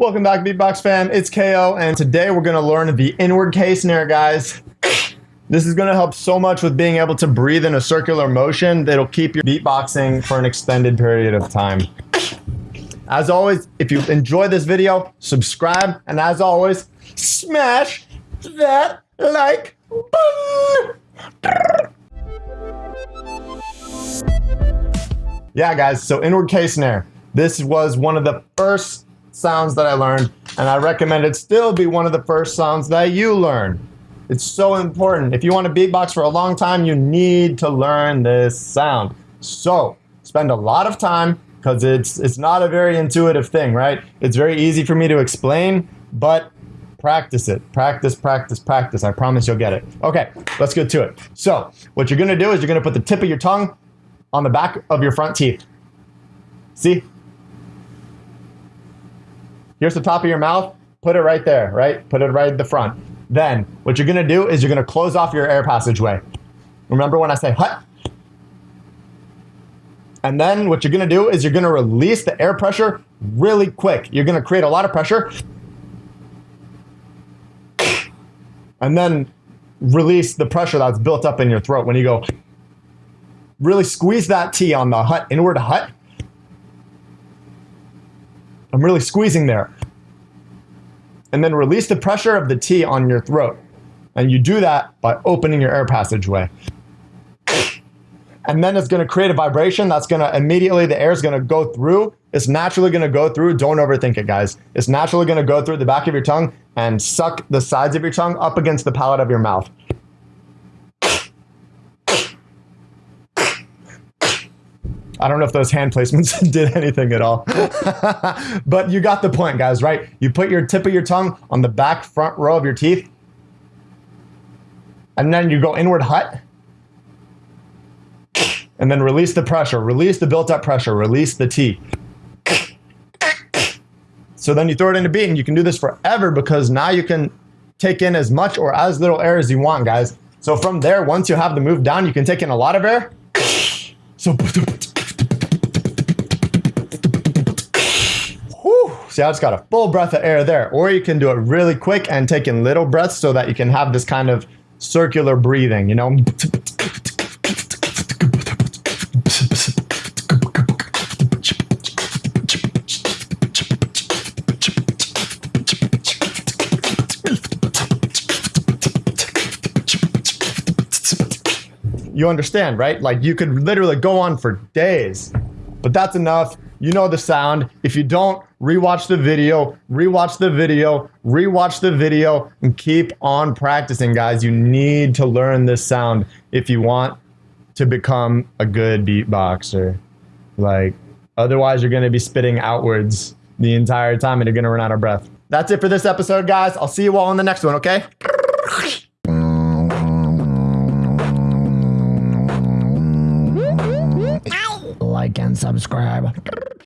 Welcome back, Beatbox fam. It's KO, and today we're gonna learn the inward K snare, guys. This is gonna help so much with being able to breathe in a circular motion that'll keep your beatboxing for an extended period of time. As always, if you enjoyed this video, subscribe, and as always, smash that like button. Yeah, guys, so inward K snare. This was one of the first sounds that I learned, and I recommend it still be one of the first sounds that you learn. It's so important. If you want to beatbox for a long time, you need to learn this sound. So spend a lot of time because it's it's not a very intuitive thing, right? It's very easy for me to explain, but practice it. Practice, practice, practice. I promise you'll get it. Okay, let's get to it. So what you're gonna do is you're gonna put the tip of your tongue on the back of your front teeth. See? Here's the top of your mouth. Put it right there, right? Put it right at the front. Then what you're gonna do is you're gonna close off your air passageway. Remember when I say hut? And then what you're gonna do is you're gonna release the air pressure really quick. You're gonna create a lot of pressure. And then release the pressure that's built up in your throat when you go. Really squeeze that T on the hut, inward hut. I'm really squeezing there and then release the pressure of the T on your throat. And you do that by opening your air passageway. And then it's going to create a vibration that's going to immediately, the air is going to go through. It's naturally going to go through. Don't overthink it, guys. It's naturally going to go through the back of your tongue and suck the sides of your tongue up against the palate of your mouth. I don't know if those hand placements did anything at all. but you got the point, guys, right? You put your tip of your tongue on the back front row of your teeth. And then you go inward hut. And then release the pressure. Release the built up pressure. Release the T. So then you throw it into beat and you can do this forever because now you can take in as much or as little air as you want, guys. So from there, once you have the move down, you can take in a lot of air. So See, I just got a full breath of air there. Or you can do it really quick and take in little breaths so that you can have this kind of circular breathing, you know? You understand, right? Like you could literally go on for days, but that's enough you know the sound. If you don't, rewatch the video, rewatch the video, rewatch the video, and keep on practicing, guys. You need to learn this sound if you want to become a good beatboxer. Like, otherwise, you're going to be spitting outwards the entire time and you're going to run out of breath. That's it for this episode, guys. I'll see you all in the next one, okay? like and subscribe.